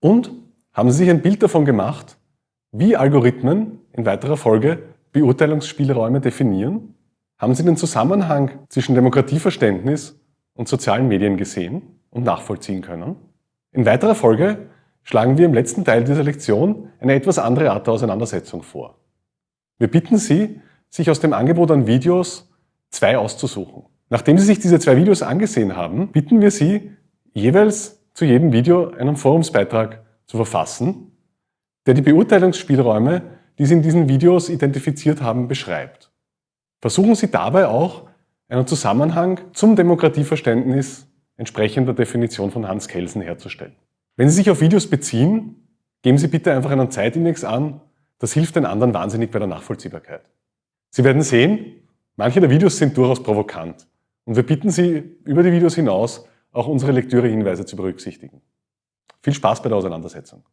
Und haben Sie sich ein Bild davon gemacht, wie Algorithmen in weiterer Folge Beurteilungsspielräume definieren? Haben Sie den Zusammenhang zwischen Demokratieverständnis und sozialen Medien gesehen und nachvollziehen können? In weiterer Folge schlagen wir im letzten Teil dieser Lektion eine etwas andere Art der Auseinandersetzung vor. Wir bitten Sie, sich aus dem Angebot an Videos zwei auszusuchen. Nachdem Sie sich diese zwei Videos angesehen haben, bitten wir Sie, jeweils zu jedem Video einen Forumsbeitrag zu verfassen, der die Beurteilungsspielräume, die Sie in diesen Videos identifiziert haben, beschreibt. Versuchen Sie dabei auch, einen Zusammenhang zum Demokratieverständnis entsprechender Definition von Hans Kelsen herzustellen. Wenn Sie sich auf Videos beziehen, geben Sie bitte einfach einen Zeitindex an. Das hilft den anderen wahnsinnig bei der Nachvollziehbarkeit. Sie werden sehen, manche der Videos sind durchaus provokant. Und wir bitten Sie, über die Videos hinaus auch unsere Lektürehinweise zu berücksichtigen. Viel Spaß bei der Auseinandersetzung.